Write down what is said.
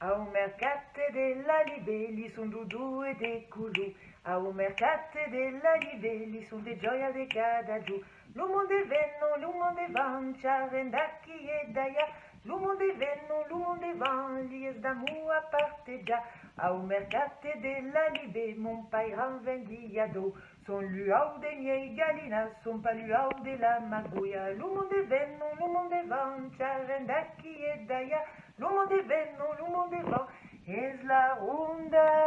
Au mercate della libelli son dudu e de culu. Au mercate della libelli son de gioia de cada giù. L'uomo de venno, l'uomo de van, ciarendacchi e daia. L'uomo de venno, l'uomo de van, lies d'amu a parteggia. Au mercate della libe, mon pairan vendiado. Son luau de miei galinas, son pa luau de la magoia. L'uomo de venno, l'uomo de van, ciarendacchi e daia. L'uomo de venno, l'uomo de van,